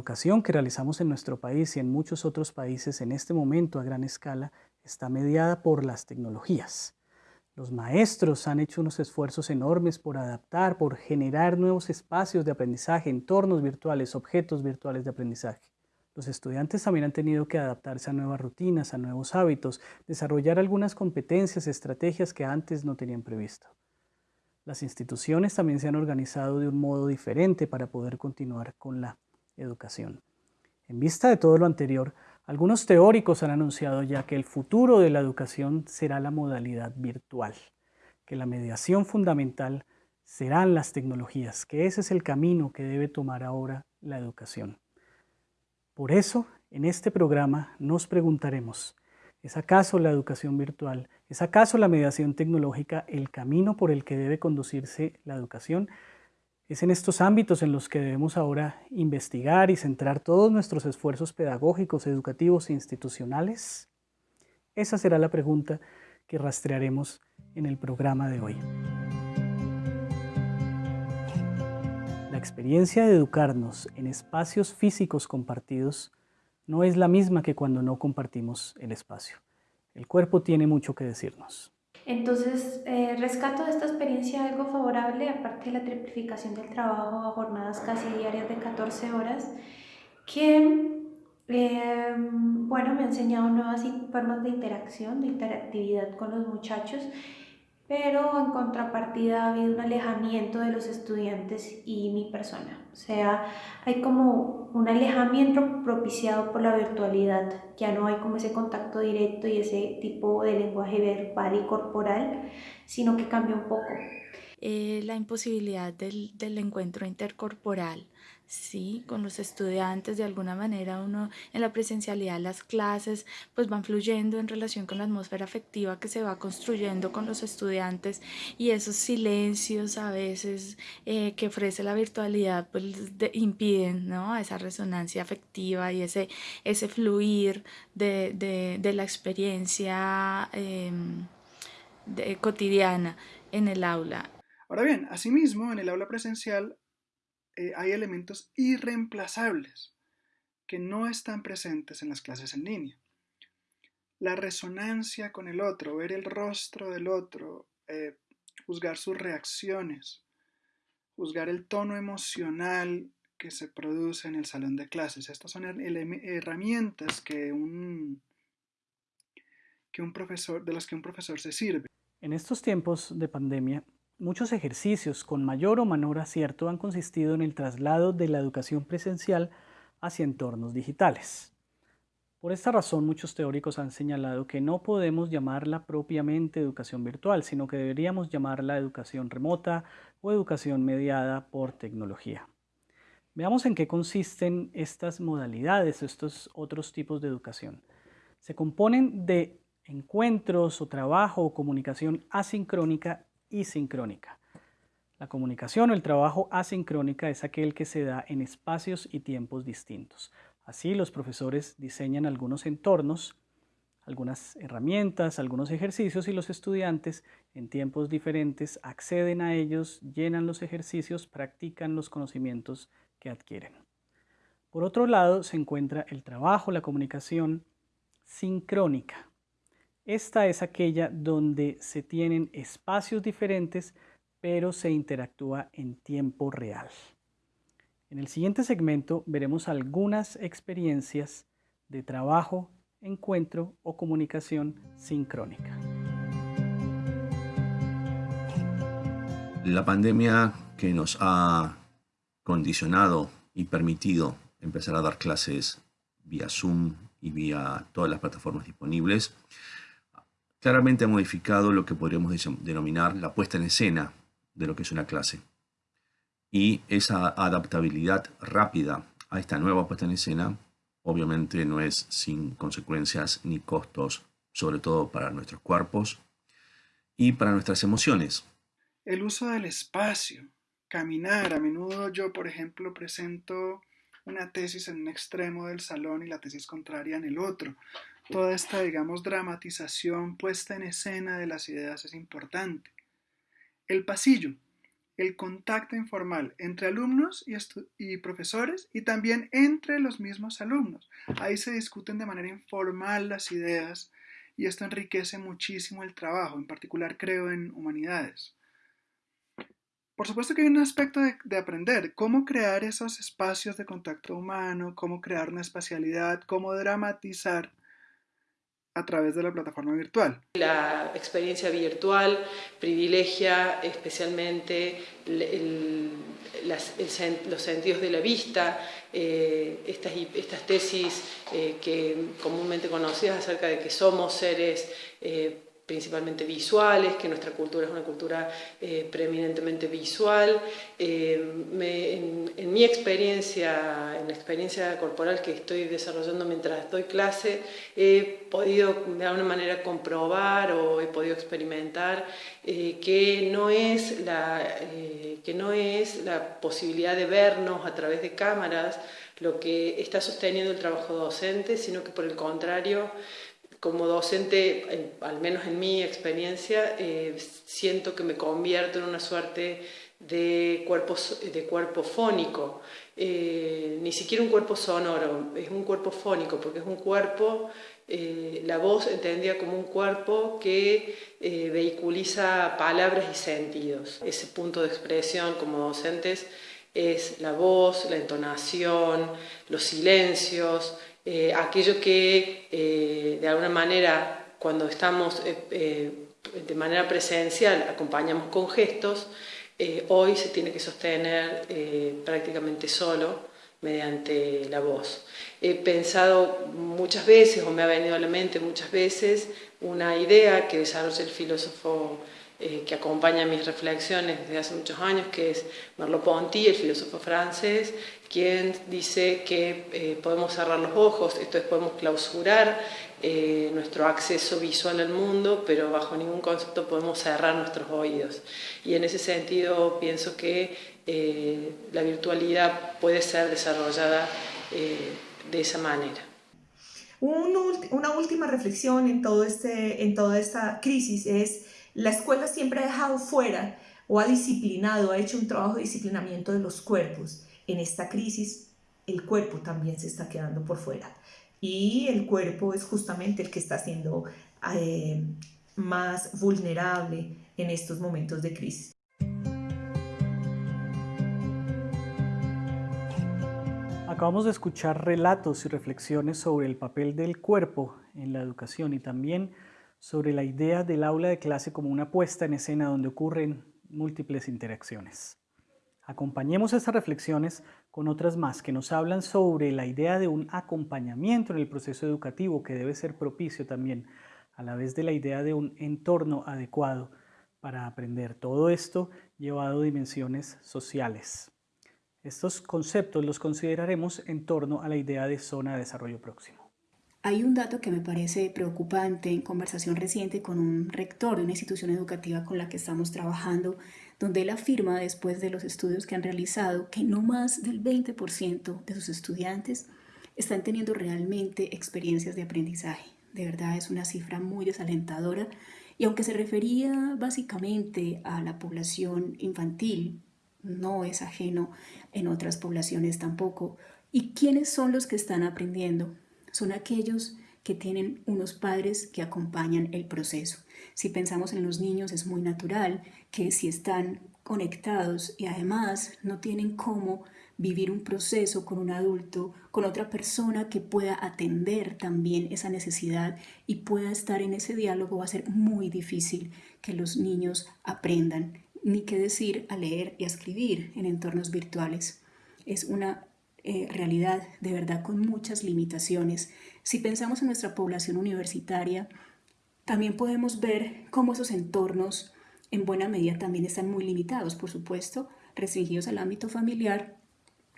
educación que realizamos en nuestro país y en muchos otros países en este momento a gran escala está mediada por las tecnologías. Los maestros han hecho unos esfuerzos enormes por adaptar, por generar nuevos espacios de aprendizaje, entornos virtuales, objetos virtuales de aprendizaje. Los estudiantes también han tenido que adaptarse a nuevas rutinas, a nuevos hábitos, desarrollar algunas competencias, estrategias que antes no tenían previsto. Las instituciones también se han organizado de un modo diferente para poder continuar con la educación. En vista de todo lo anterior, algunos teóricos han anunciado ya que el futuro de la educación será la modalidad virtual, que la mediación fundamental serán las tecnologías, que ese es el camino que debe tomar ahora la educación. Por eso, en este programa nos preguntaremos, ¿es acaso la educación virtual, es acaso la mediación tecnológica el camino por el que debe conducirse la educación? Es en estos ámbitos en los que debemos ahora investigar y centrar todos nuestros esfuerzos pedagógicos, educativos e institucionales. Esa será la pregunta que rastrearemos en el programa de hoy. La experiencia de educarnos en espacios físicos compartidos no es la misma que cuando no compartimos el espacio. El cuerpo tiene mucho que decirnos. Entonces, eh, rescato de esta experiencia algo favorable, aparte de la triplificación del trabajo a jornadas casi diarias de 14 horas, que, eh, bueno, me ha enseñado nuevas formas de interacción, de interactividad con los muchachos pero en contrapartida ha habido un alejamiento de los estudiantes y mi persona. O sea, hay como un alejamiento propiciado por la virtualidad. Ya no hay como ese contacto directo y ese tipo de lenguaje verbal y corporal, sino que cambia un poco. Eh, la imposibilidad del, del encuentro intercorporal Sí, con los estudiantes, de alguna manera uno en la presencialidad las clases pues van fluyendo en relación con la atmósfera afectiva que se va construyendo con los estudiantes y esos silencios a veces eh, que ofrece la virtualidad pues impiden ¿no? esa resonancia afectiva y ese, ese fluir de, de, la experiencia em, cotidiana en el aula. Ahora bien, asimismo, en el aula presencial eh, hay elementos irreemplazables que no están presentes en las clases en línea. La resonancia con el otro, ver el rostro del otro, eh, juzgar sus reacciones, juzgar el tono emocional que se produce en el salón de clases. Estas son herramientas que un, que un profesor, de las que un profesor se sirve. En estos tiempos de pandemia, Muchos ejercicios con mayor o menor acierto han consistido en el traslado de la educación presencial hacia entornos digitales. Por esta razón, muchos teóricos han señalado que no podemos llamarla propiamente educación virtual, sino que deberíamos llamarla educación remota o educación mediada por tecnología. Veamos en qué consisten estas modalidades, estos otros tipos de educación. Se componen de encuentros o trabajo o comunicación asincrónica y sincrónica. La comunicación o el trabajo asincrónica es aquel que se da en espacios y tiempos distintos. Así los profesores diseñan algunos entornos, algunas herramientas, algunos ejercicios y los estudiantes en tiempos diferentes acceden a ellos, llenan los ejercicios, practican los conocimientos que adquieren. Por otro lado se encuentra el trabajo, la comunicación sincrónica. Esta es aquella donde se tienen espacios diferentes, pero se interactúa en tiempo real. En el siguiente segmento veremos algunas experiencias de trabajo, encuentro o comunicación sincrónica. La pandemia que nos ha condicionado y permitido empezar a dar clases vía Zoom y vía todas las plataformas disponibles claramente ha modificado lo que podríamos denominar la puesta en escena de lo que es una clase. Y esa adaptabilidad rápida a esta nueva puesta en escena obviamente no es sin consecuencias ni costos, sobre todo para nuestros cuerpos y para nuestras emociones. El uso del espacio, caminar. A menudo yo, por ejemplo, presento una tesis en un extremo del salón y la tesis contraria en el otro toda esta, digamos, dramatización puesta en escena de las ideas es importante. El pasillo. el contacto informal entre alumnos y, profesores y también entre los mismos alumnos. Ahí se discuten de manera informal las ideas y esto enriquece muchísimo el trabajo, en particular creo en humanidades. Por supuesto que hay un aspecto de, aprender, cómo crear esos espacios de contacto humano, cómo crear una espacialidad, cómo dramatizar a través de la plataforma virtual. La experiencia virtual privilegia especialmente los sentidos de la vista, eh, estas, estas, tesis eh, que comúnmente conocidas acerca de que somos seres eh, principalmente visuales, que nuestra cultura es una cultura eh, preeminentemente visual. Eh, en, mi experiencia, en la experiencia corporal que estoy desarrollando mientras doy clase, he podido de alguna manera comprobar o he podido experimentar eh, que, no es la, eh, que no es la posibilidad de vernos a través de cámaras lo que está sosteniendo el trabajo docente, sino que por el contrario, como docente, al menos en mi experiencia, eh, siento que me convierto en una suerte de cuerpo, de cuerpo fónico, eh, ni siquiera un cuerpo sonoro, es un cuerpo fónico, porque es un cuerpo, eh, la voz entendida como un cuerpo que eh, vehiculiza palabras y sentidos. Ese punto de expresión como docentes es la voz, la entonación, los silencios, eh, aquello que eh, de alguna manera cuando estamos eh, de manera presencial acompañamos con gestos, hoy se tiene que sostener prácticamente solo mediante la voz. He pensado muchas veces, o me ha venido a la mente muchas veces, una idea que desarrolla el filósofo eh, que acompaña mis reflexiones desde hace muchos años, que es Merleau-Ponty, el filósofo francés, quien dice que eh, podemos cerrar los ojos, esto es, podemos clausurar eh, nuestro acceso visual al mundo, pero bajo ningún concepto podemos cerrar nuestros oídos. Y en ese sentido pienso que eh, la virtualidad puede ser desarrollada eh, de esa manera. Un, una última reflexión en, todo este, en toda esta crisis es la escuela siempre ha dejado fuera o ha disciplinado, ha hecho un trabajo de disciplinamiento de los cuerpos. En esta crisis el cuerpo también se está quedando por fuera. Y el cuerpo es justamente el que está siendo eh, más vulnerable en estos momentos de crisis. Acabamos de escuchar relatos y reflexiones sobre el papel del cuerpo en la educación y también sobre la idea del aula de clase como una puesta en escena donde ocurren múltiples interacciones. Acompañemos estas reflexiones con otras más que nos hablan sobre la idea de un acompañamiento en el proceso educativo que debe ser propicio también a la vez de la idea de un entorno adecuado para aprender. Todo esto llevado a dimensiones sociales. Estos conceptos los consideraremos en torno a la idea de zona de desarrollo próximo. Hay un dato que me parece preocupante en conversación reciente con un rector de una institución educativa con la que estamos trabajando, donde él afirma, después de los estudios que han realizado, que no más del 20% de sus estudiantes están teniendo realmente experiencias de aprendizaje. De verdad es una cifra muy desalentadora y aunque se refería básicamente a la población infantil, no es ajeno en otras poblaciones tampoco. ¿Y quiénes son los que están aprendiendo? Son aquellos que tienen unos padres que acompañan el proceso. Si pensamos en los niños es muy natural que si están conectados y además no tienen cómo vivir un proceso con un adulto, con otra persona que pueda atender también esa necesidad y pueda estar en ese diálogo, va a ser muy difícil que los niños aprendan, ni qué decir a leer y a escribir en entornos virtuales. Es una eh, realidad de verdad con muchas limitaciones. Si pensamos en nuestra población universitaria, también podemos ver cómo esos entornos en buena medida también están muy limitados, por supuesto, restringidos al ámbito familiar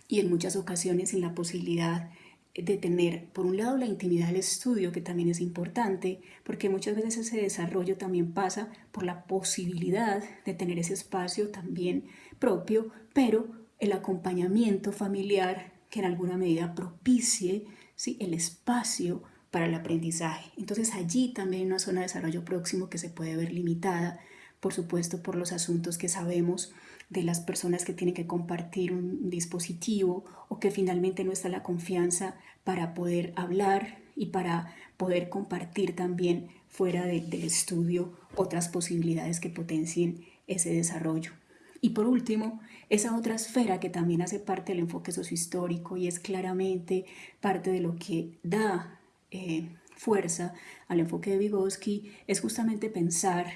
y en muchas ocasiones sin la posibilidad de tener, por un lado, la intimidad del estudio, que también es importante, porque muchas veces ese desarrollo también pasa por la posibilidad de tener ese espacio también propio, pero el acompañamiento familiar que en alguna medida propicie ¿sí? el espacio para el aprendizaje. Entonces allí también hay una zona de desarrollo próximo que se puede ver limitada por supuesto por los asuntos que sabemos de las personas que tienen que compartir un dispositivo o que finalmente no está la confianza para poder hablar y para poder compartir también fuera del estudio otras posibilidades que potencien ese desarrollo. Y por último, esa otra esfera que también hace parte del enfoque sociohistórico y es claramente parte de lo que da eh, fuerza al enfoque de Vygotsky es justamente pensar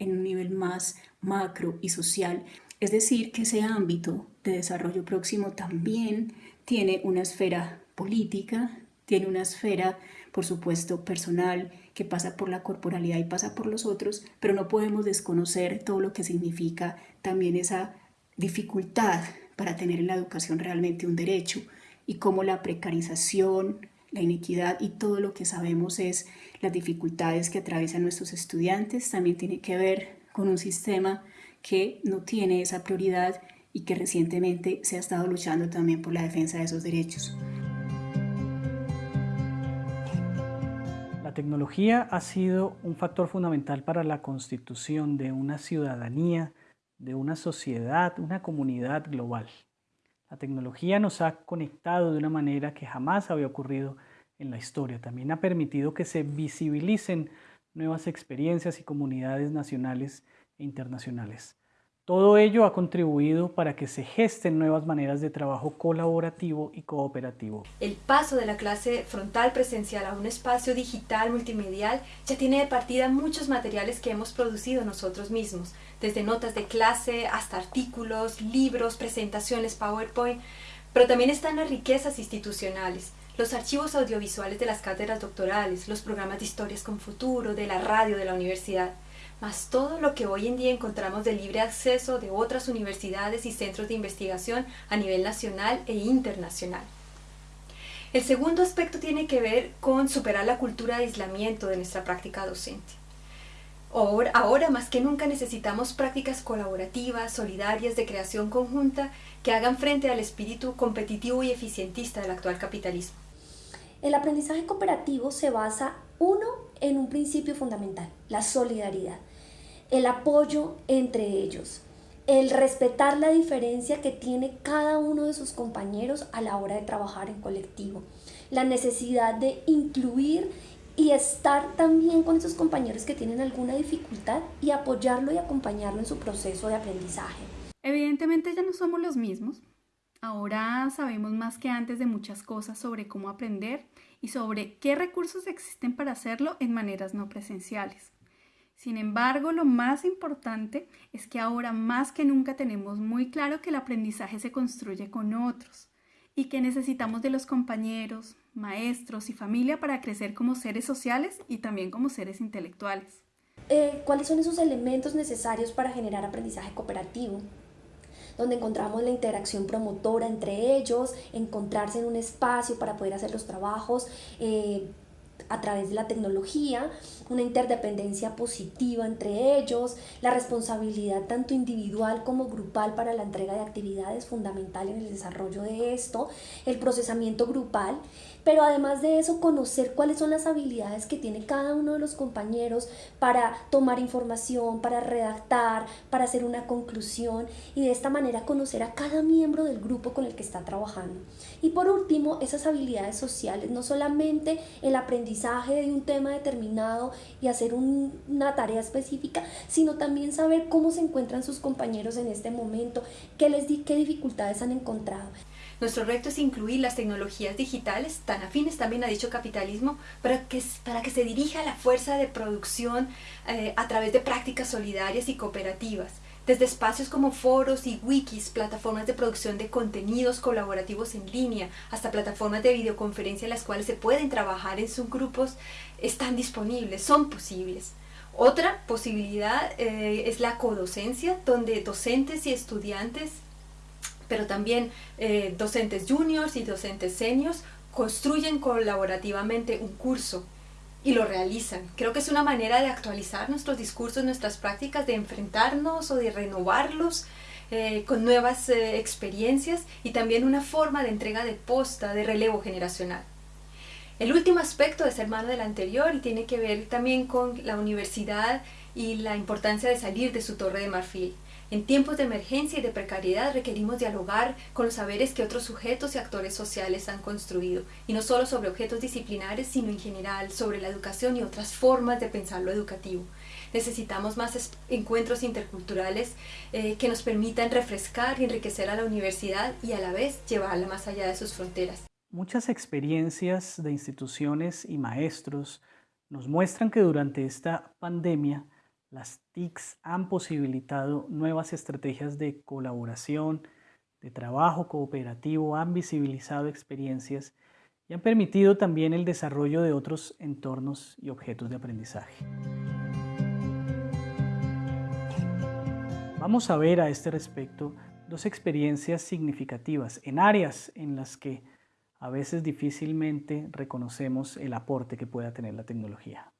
en un nivel más macro y social, es decir, que ese ámbito de desarrollo próximo también tiene una esfera política, tiene una esfera, por supuesto, personal, que pasa por la corporalidad y pasa por los otros, pero no podemos desconocer todo lo que significa también esa dificultad para tener en la educación realmente un derecho y cómo la precarización, la inequidad y todo lo que sabemos es las dificultades que atraviesan nuestros estudiantes también tiene que ver con un sistema que no tiene esa prioridad y que recientemente se ha estado luchando también por la defensa de esos derechos. Tecnología ha sido un factor fundamental para la constitución de una ciudadanía, de una sociedad, una comunidad global. La tecnología nos ha conectado de una manera que jamás había ocurrido en la historia. También ha permitido que se visibilicen nuevas experiencias y comunidades nacionales e internacionales. Todo ello ha contribuido para que se gesten nuevas maneras de trabajo colaborativo y cooperativo. El paso de la clase frontal presencial a un espacio digital multimedial ya tiene de partida muchos materiales que hemos producido nosotros mismos, desde notas de clase hasta artículos, libros, presentaciones, PowerPoint, pero también están las riquezas institucionales, los archivos audiovisuales de las cátedras doctorales, los programas de historias con futuro, de la radio de la universidad más todo lo que hoy en día encontramos de libre acceso de otras universidades y centros de investigación a nivel nacional e internacional. El segundo aspecto tiene que ver con superar la cultura de aislamiento de nuestra práctica docente. Ahora, ahora, más que nunca necesitamos prácticas colaborativas, solidarias, de creación conjunta, que hagan frente al espíritu competitivo y eficientista del actual capitalismo. El aprendizaje cooperativo se basa, uno, en un principio fundamental, la solidaridad, el apoyo entre ellos, el respetar la diferencia que tiene cada uno de sus compañeros a la hora de trabajar en colectivo, la necesidad de incluir y estar también con esos compañeros que tienen alguna dificultad y apoyarlo y acompañarlo en su proceso de aprendizaje. Evidentemente ya no somos los mismos. Ahora sabemos más que antes de muchas cosas sobre cómo aprender y sobre qué recursos existen para hacerlo en maneras no presenciales. Sin embargo, lo más importante es que ahora más que nunca tenemos muy claro que el aprendizaje se construye con otros y que necesitamos de los compañeros, maestros y familia para crecer como seres sociales y también como seres intelectuales. Eh, ¿Cuáles son esos elementos necesarios para generar aprendizaje cooperativo? Donde encontramos la interacción promotora entre ellos, encontrarse en un espacio para poder hacer los trabajos. Eh, a través de la tecnología, una interdependencia positiva entre ellos, la responsabilidad tanto individual como grupal para la entrega de actividades fundamental en el desarrollo de esto, el procesamiento grupal pero además de eso conocer cuáles son las habilidades que tiene cada uno de los compañeros para tomar información, para redactar, para hacer una conclusión y de esta manera conocer a cada miembro del grupo con el que está trabajando. Y por último, esas habilidades sociales, no solamente el aprendizaje de un tema determinado y hacer una tarea específica, sino también saber cómo se encuentran sus compañeros en este momento, qué les di, qué dificultades han encontrado. Nuestro reto es incluir las tecnologías digitales, tan afines también a dicho capitalismo, para que, para que se dirija la fuerza de producción eh, a través de prácticas solidarias y cooperativas desde espacios como foros y wikis, plataformas de producción de contenidos colaborativos en línea, hasta plataformas de videoconferencia en las cuales se pueden trabajar en subgrupos, están disponibles, son posibles. Otra posibilidad eh, es la codocencia, donde docentes y estudiantes pero también eh, docentes juniors y docentes seniors construyen colaborativamente un curso y lo realizan. Creo que es una manera de actualizar nuestros discursos, nuestras prácticas, de enfrentarnos o de renovarlos eh, con nuevas eh, experiencias y también una forma de entrega de posta, de relevo generacional. El último aspecto es hermano del anterior y tiene que ver también con la universidad y la importancia de salir de su torre de marfil. En tiempos de emergencia y de precariedad requerimos dialogar con los saberes que otros sujetos y actores sociales han construido, y no solo sobre objetos disciplinares, sino en general sobre la educación y otras formas de pensar lo educativo. Necesitamos más encuentros interculturales eh, que nos permitan refrescar y enriquecer a la universidad y a la vez llevarla más allá de sus fronteras. Muchas experiencias de instituciones y maestros nos muestran que durante esta pandemia las TICs han posibilitado nuevas estrategias de colaboración, de trabajo cooperativo, han visibilizado experiencias y han permitido también el desarrollo de otros entornos y objetos de aprendizaje. Vamos a ver a este respecto dos experiencias significativas en áreas en las que a veces difícilmente reconocemos el aporte que pueda tener la tecnología.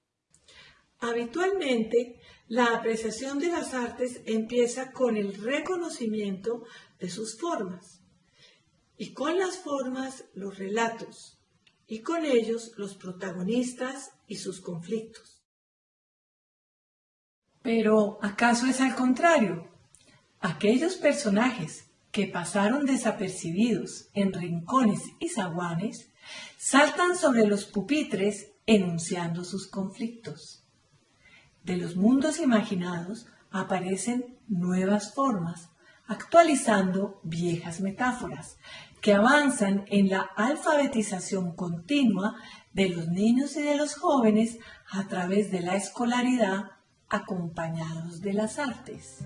Habitualmente, la apreciación de las artes empieza con el reconocimiento de sus formas y con las formas los relatos y con ellos los protagonistas y sus conflictos. Pero, ¿acaso es al contrario? Aquellos personajes que pasaron desapercibidos en rincones y zaguanes saltan sobre los pupitres enunciando sus conflictos de los mundos imaginados aparecen nuevas formas, actualizando viejas metáforas, que avanzan en la alfabetización continua de los niños y de los jóvenes a través de la escolaridad acompañados de las artes.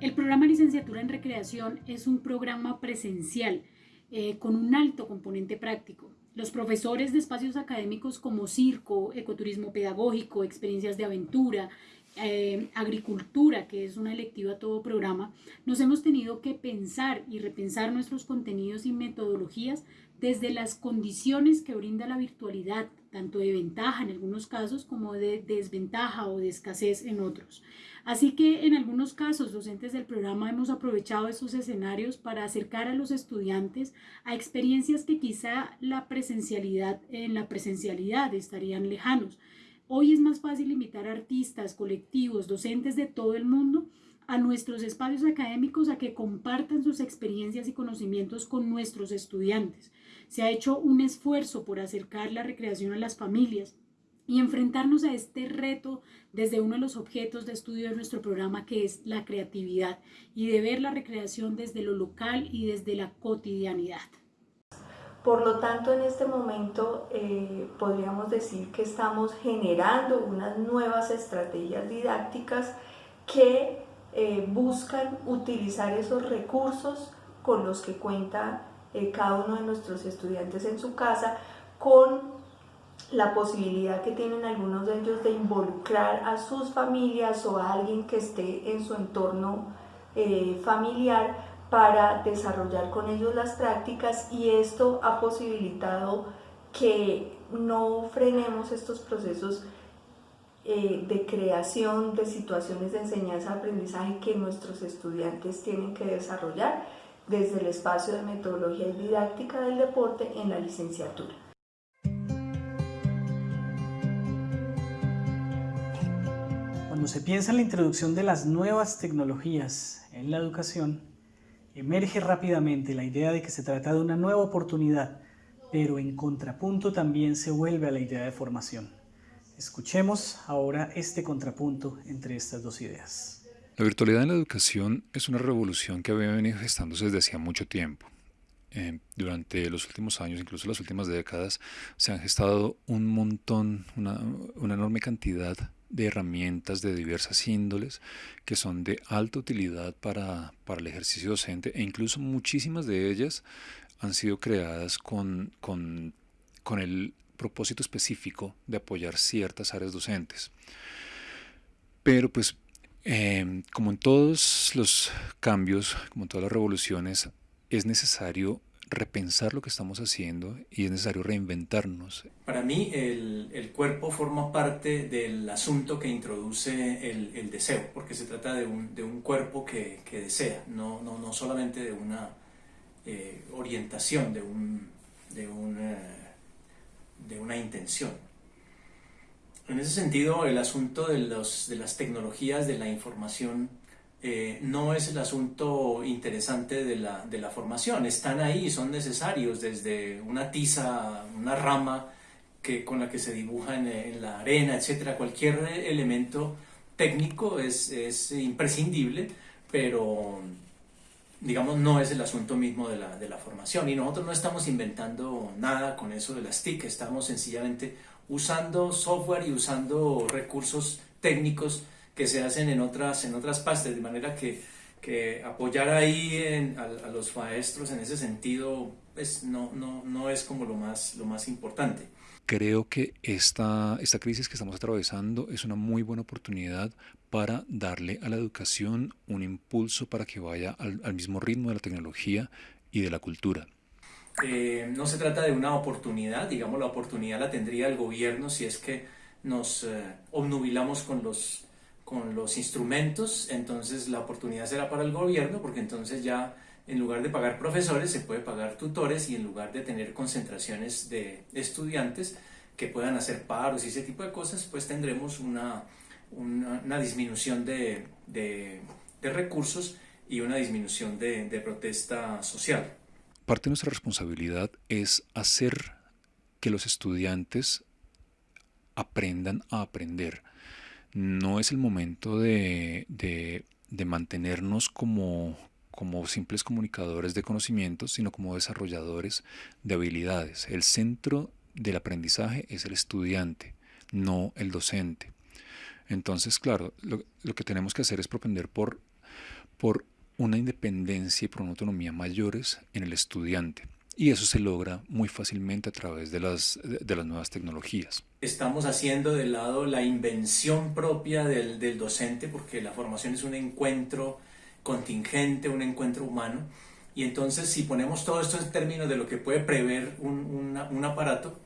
El programa Licenciatura en Recreación es un programa presencial eh, con un alto componente práctico. Los profesores de espacios académicos como circo, ecoturismo pedagógico, experiencias de aventura, eh, agricultura, que es una electiva a todo programa, nos hemos tenido que pensar y repensar nuestros contenidos y metodologías desde las condiciones que brinda la virtualidad, tanto de ventaja en algunos casos como de desventaja o de escasez en otros. Así que en algunos casos, docentes del programa hemos aprovechado esos escenarios para acercar a los estudiantes a experiencias que quizá la presencialidad, en la presencialidad estarían lejanos. Hoy es más fácil invitar artistas, colectivos, docentes de todo el mundo a nuestros espacios académicos a que compartan sus experiencias y conocimientos con nuestros estudiantes. Se ha hecho un esfuerzo por acercar la recreación a las familias, y enfrentarnos a este reto desde uno de los objetos de estudio de nuestro programa que es la creatividad y de ver la recreación desde lo local y desde la cotidianidad. Por lo tanto, en este momento eh, podríamos decir que estamos generando unas nuevas estrategias didácticas que eh, buscan utilizar esos recursos con los que cuenta eh, cada uno de nuestros estudiantes en su casa con la posibilidad que tienen algunos de ellos de involucrar a sus familias o a alguien que esté en su entorno eh, familiar para desarrollar con ellos las prácticas y esto ha posibilitado que no frenemos estos procesos eh, de creación de situaciones de enseñanza-aprendizaje que nuestros estudiantes tienen que desarrollar desde el espacio de metodología y didáctica del deporte en la licenciatura. Cuando se piensa en la introducción de las nuevas tecnologías en la educación, emerge rápidamente la idea de que se trata de una nueva oportunidad, pero en contrapunto también se vuelve a la idea de formación. Escuchemos ahora este contrapunto entre estas dos ideas. La virtualidad en la educación es una revolución que había venido gestándose desde hacía mucho tiempo. Eh, durante los últimos años, incluso las últimas décadas, se han gestado un montón, una, una enorme cantidad de herramientas de diversas índoles que son de alta utilidad para, el ejercicio docente e incluso muchísimas de ellas han sido creadas con, con, el propósito específico de apoyar ciertas áreas docentes. Pero pues em, como en todos los cambios, como en todas las revoluciones, es necesario repensar lo que estamos haciendo y es necesario reinventarnos. Para mí el, el cuerpo forma parte del asunto que introduce el, el deseo, porque se trata de un, de un cuerpo que, que desea, no, no, no, solamente de una eh, orientación, de, un, de, de una intención. En ese sentido, el asunto de, los, de las tecnologías de la información eh, no es el asunto interesante de la, de la, formación. Están ahí, son necesarios desde una tiza, una rama que, con la que se dibuja en, en la arena, etc. Cualquier elemento técnico es, es, imprescindible, pero digamos no es el asunto mismo de la, de la formación. Y nosotros no estamos inventando nada con eso de las TIC, estamos sencillamente usando software y usando recursos técnicos que se hacen en otras, en otras partes, de manera que, que apoyar ahí a, los maestros en ese sentido pues, no, no, no es como lo más, lo más importante. Creo que esta, esta crisis que estamos atravesando es una muy buena oportunidad para darle a la educación un impulso para que vaya al, al mismo ritmo de la tecnología y de la cultura. Eh, no se trata de una oportunidad, digamos la oportunidad la tendría el gobierno si es que nos eh, obnubilamos con los, con los instrumentos, entonces la oportunidad será para el gobierno porque entonces ya en lugar de pagar profesores se puede pagar tutores y en lugar de tener concentraciones de estudiantes que puedan hacer paros y ese tipo de cosas, pues tendremos una, una, disminución de, de, recursos y una disminución de, de protesta social. Parte de nuestra responsabilidad es hacer que los estudiantes aprendan a aprender. No es el momento de, mantenernos como, como simples comunicadores de conocimientos, sino como desarrolladores de habilidades. El centro del aprendizaje es el estudiante, no el docente. Entonces, claro, lo, lo que tenemos que hacer es propender por, por una independencia y por una autonomía mayores en el estudiante. Y eso se logra muy fácilmente a través de las, de las nuevas tecnologías. Estamos haciendo de lado la invención propia del, del docente, porque la formación es un encuentro contingente, un encuentro humano. Y entonces si ponemos todo esto en términos de lo que puede prever un, un aparato,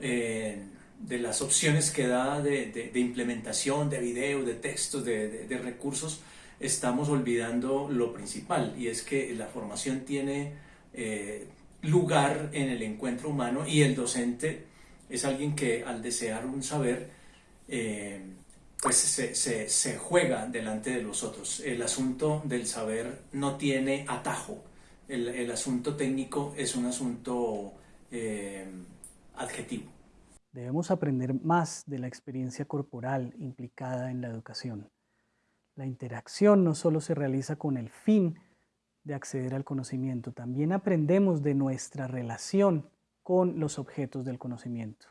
eh, de las opciones que da de, de, implementación de video, de textos, de, de recursos, estamos olvidando lo principal y es que la formación tiene eh, lugar en el encuentro humano y el docente es alguien que al desear un saber eh, pues se, juega delante de los otros. El asunto del saber no tiene atajo, el, el asunto técnico es un asunto eh, adjetivo. Debemos aprender más de la experiencia corporal implicada en la educación. La interacción no solo se realiza con el fin de acceder al conocimiento, también aprendemos de nuestra relación con los objetos del conocimiento.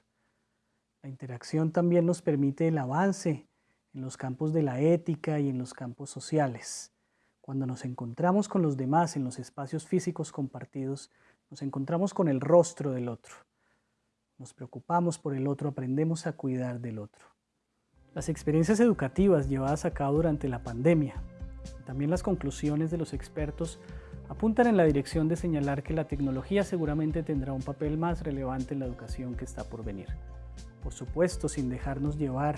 La interacción también nos permite el avance en los campos de la ética y en los campos sociales. Cuando nos encontramos con los demás en los espacios físicos compartidos, nos encontramos con el rostro del otro. Nos preocupamos por el otro, aprendemos a cuidar del otro. Las experiencias educativas llevadas a cabo durante la pandemia también las conclusiones de los expertos apuntan en la dirección de señalar que la tecnología seguramente tendrá un papel más relevante en la educación que está por venir. Por supuesto, sin dejarnos llevar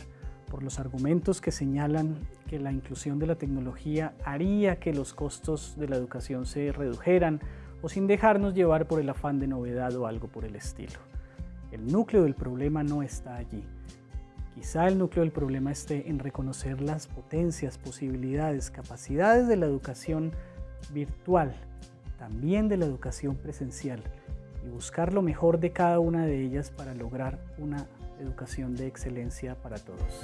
por los argumentos que señalan que la inclusión de la tecnología haría que los costos de la educación se redujeran o sin dejarnos llevar por el afán de novedad o algo por el estilo. El núcleo del problema no está allí. Quizá el núcleo del problema esté en reconocer las potencias, posibilidades, capacidades de la educación virtual, también de la educación presencial, y buscar lo mejor de cada una de ellas para lograr una educación de excelencia para todos.